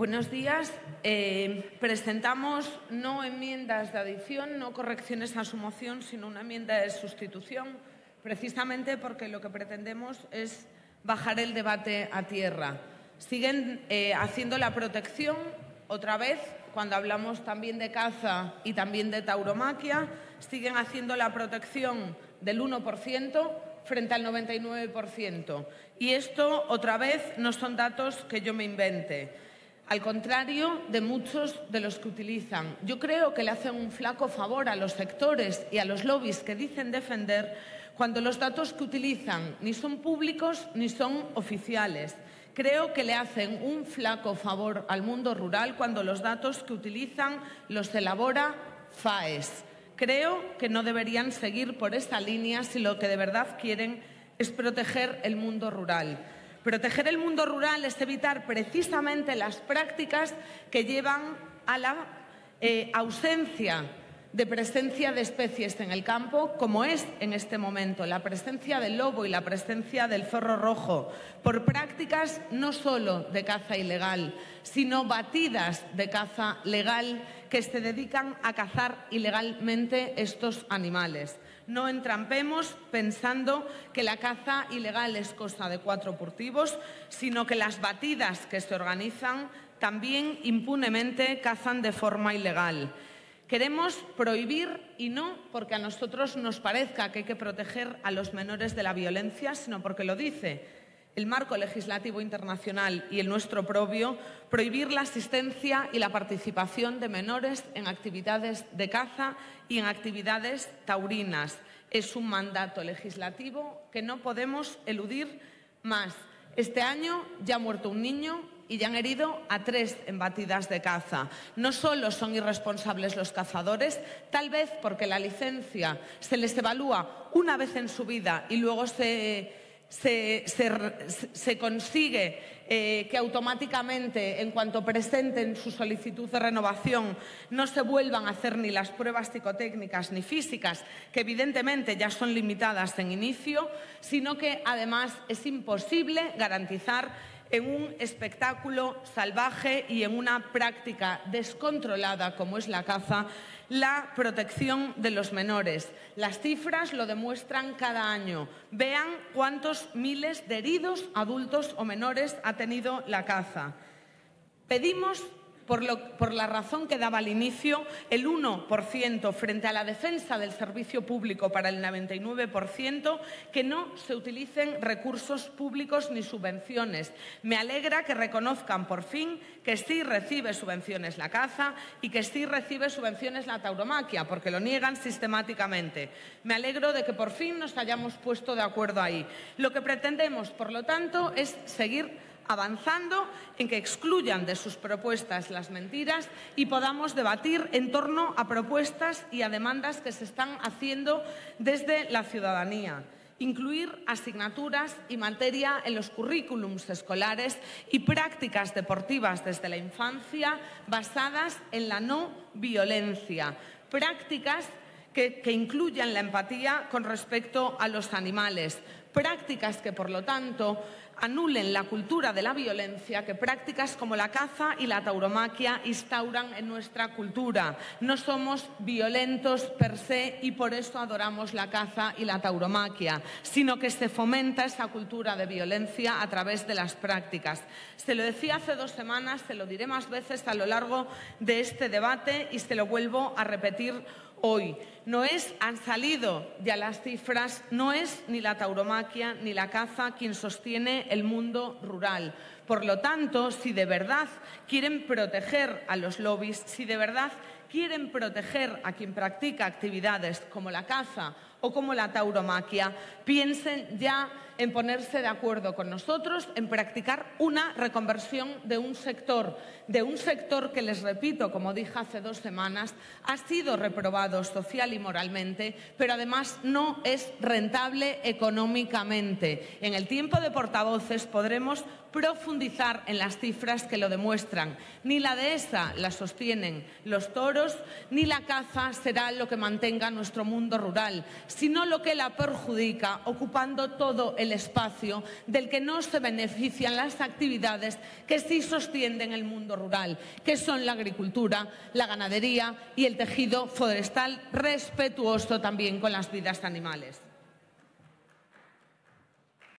Buenos días. Eh, presentamos no enmiendas de adición, no correcciones a su moción, sino una enmienda de sustitución, precisamente porque lo que pretendemos es bajar el debate a tierra. Siguen eh, haciendo la protección, otra vez, cuando hablamos también de caza y también de tauromaquia, siguen haciendo la protección del 1% frente al 99%. Y esto, otra vez, no son datos que yo me invente al contrario de muchos de los que utilizan. Yo creo que le hacen un flaco favor a los sectores y a los lobbies que dicen defender cuando los datos que utilizan ni son públicos ni son oficiales. Creo que le hacen un flaco favor al mundo rural cuando los datos que utilizan los elabora FAES. Creo que no deberían seguir por esta línea si lo que de verdad quieren es proteger el mundo rural. Proteger el mundo rural es evitar precisamente las prácticas que llevan a la eh, ausencia de presencia de especies en el campo, como es en este momento la presencia del lobo y la presencia del zorro rojo, por prácticas no solo de caza ilegal, sino batidas de caza legal que se dedican a cazar ilegalmente estos animales. No entrampemos pensando que la caza ilegal es cosa de cuatro furtivos, sino que las batidas que se organizan también impunemente cazan de forma ilegal. Queremos prohibir, y no porque a nosotros nos parezca que hay que proteger a los menores de la violencia, sino porque lo dice el marco legislativo internacional y el nuestro propio, prohibir la asistencia y la participación de menores en actividades de caza y en actividades taurinas. Es un mandato legislativo que no podemos eludir más. Este año ya ha muerto un niño y ya han herido a tres embatidas de caza. No solo son irresponsables los cazadores, tal vez porque la licencia se les evalúa una vez en su vida y luego se se, consigue eh, que automáticamente, en cuanto presenten su solicitud de renovación, no se vuelvan a hacer ni las pruebas psicotécnicas ni físicas, que evidentemente ya son limitadas en inicio, sino que además es imposible garantizar en un espectáculo salvaje y en una práctica descontrolada como es la caza, la protección de los menores. Las cifras lo demuestran cada año. Vean cuántos miles de heridos adultos o menores ha tenido la caza. Pedimos por, la razón que daba al inicio, el 1% frente a la defensa del servicio público para el 99%, que no se utilicen recursos públicos ni subvenciones. Me alegra que reconozcan por fin que sí recibe subvenciones la caza y que sí recibe subvenciones la tauromaquia, porque lo niegan sistemáticamente. Me alegro de que por fin nos hayamos puesto de acuerdo ahí. Lo que pretendemos, por lo tanto, es seguir avanzando en que excluyan de sus propuestas las mentiras y podamos debatir en torno a propuestas y a demandas que se están haciendo desde la ciudadanía. Incluir asignaturas y materia en los currículums escolares y prácticas deportivas desde la infancia basadas en la no violencia, prácticas que, que, incluyan la empatía con respecto a los animales, prácticas que, por lo tanto, anulen la cultura de la violencia que prácticas como la caza y la tauromaquia instauran en nuestra cultura. No somos violentos per se y por eso adoramos la caza y la tauromaquia, sino que se fomenta esa cultura de violencia a través de las prácticas. Se lo decía hace dos semanas, se lo diré más veces a lo largo de este debate y se lo vuelvo a repetir hoy. No es, han salido ya las cifras, no es ni la tauromaquia ni la caza quien sostiene el mundo rural. Por lo tanto, si de verdad quieren proteger a los lobbies, si de verdad quieren proteger a quien practica actividades como la caza o como la tauromaquia, piensen ya en ponerse de acuerdo con nosotros en practicar una reconversión de un sector, de un sector que, les repito, como dije hace dos semanas, ha sido reprobado social y moralmente, pero además no es rentable económicamente. En el tiempo de portavoces podremos profundizar en las cifras que lo demuestran. Ni la dehesa la sostienen los toros, ni la caza será lo que mantenga nuestro mundo rural, sino lo que la perjudica, ocupando todo el espacio del que no se benefician las actividades que sí sostienen el mundo rural, que son la agricultura, la ganadería y el tejido forestal respetuoso también con las vidas animales.